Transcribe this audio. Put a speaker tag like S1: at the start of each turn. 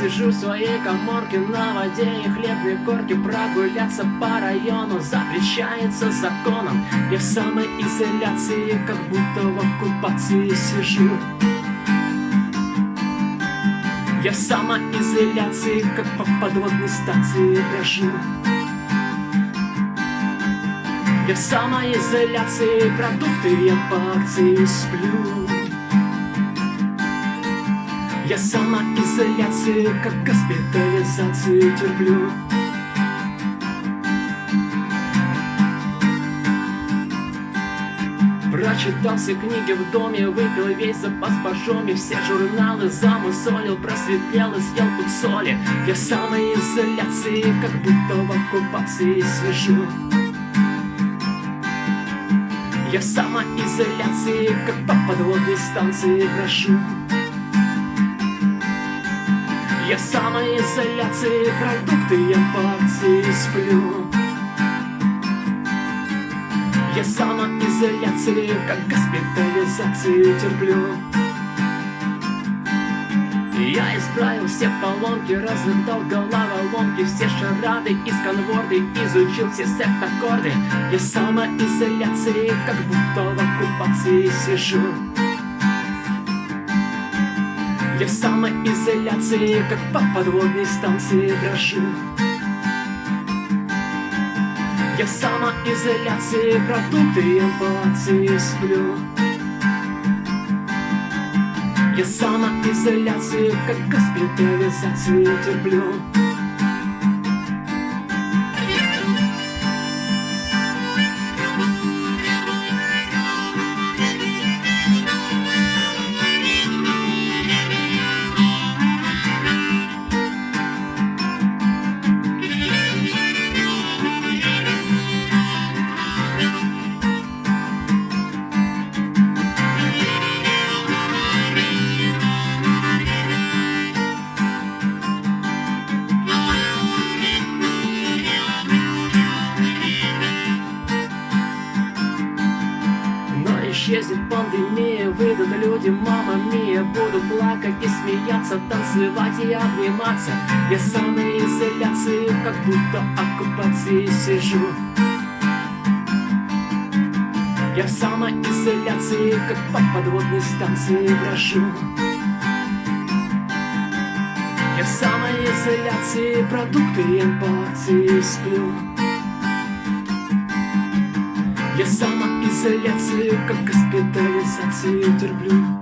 S1: Сижу в своей коморке на воде и хлебной корке Прогуляться по району. Запрещается законом Я в самоизоляции, как будто в оккупации сижу. Я в самоизоляции, как по подводной станции брожу Я в самоизоляции, продукты я по акции сплю я самоизоляции, как госпитализацию терплю. Прочитал все книги в доме, выпил весь запас пожоми Все журналы замусолил, просветлел и съел тут соли. Я самоизоляции, как будто в оккупации сижу Я самоизоляции, как по подводной станции прошу я в самоизоляции, продукты я по акции сплю. Я в самоизоляции, как госпитализации терплю. Я исправил все поломки, разгадал головоломки Все шарады из конворды, изучил все септ-аккорды. Я в самоизоляции, как будто в оккупации сижу я в самоизоляции, как по подводной станции дрожу Я в самоизоляции, продукты акции сплю. Я в самоизоляции, как госпитализацию терплю исчезнет пандемия Выйдут люди, мама мия. Буду плакать и смеяться Танцевать и обниматься. Я самоизоляции, как будто оккупации сижу Я в самоизоляции, как по подводной станции брожу. Я в самоизоляции, продукты я по акции сплю. Я самоизоляцию, как госпитализацию терплю